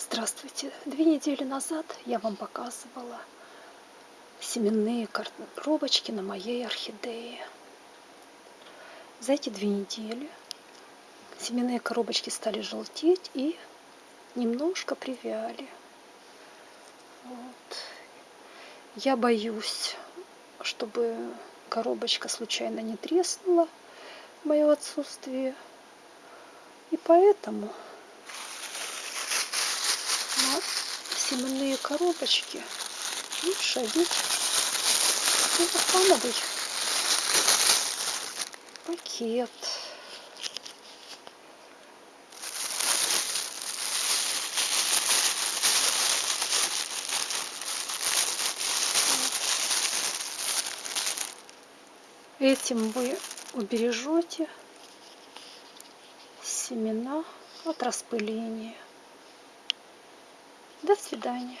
Здравствуйте! Две недели назад я вам показывала семенные коробочки на моей орхидее. За эти две недели семенные коробочки стали желтеть и немножко привяли. Вот. Я боюсь, чтобы коробочка случайно не треснула в мое отсутствие. И поэтому семенные коробочки лучше одеть целлофановый пакет. Этим вы убережете семена от распыления. До свидания.